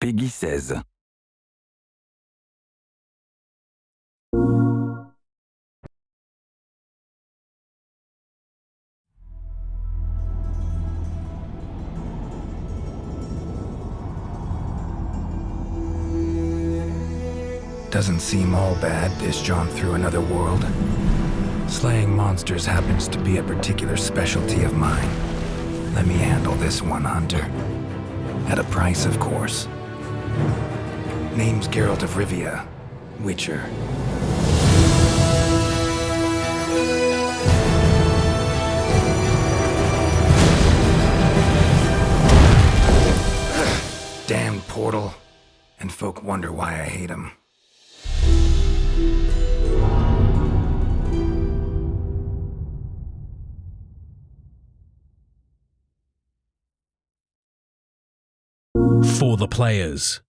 PEGI 16. Doesn't seem all bad, this jaunt through another world. Slaying monsters happens to be a particular specialty of mine. Let me handle this one, Hunter. At a price, of course. Name's Geralt of Rivia, Witcher. Damn portal. And folk wonder why I hate him. For the players.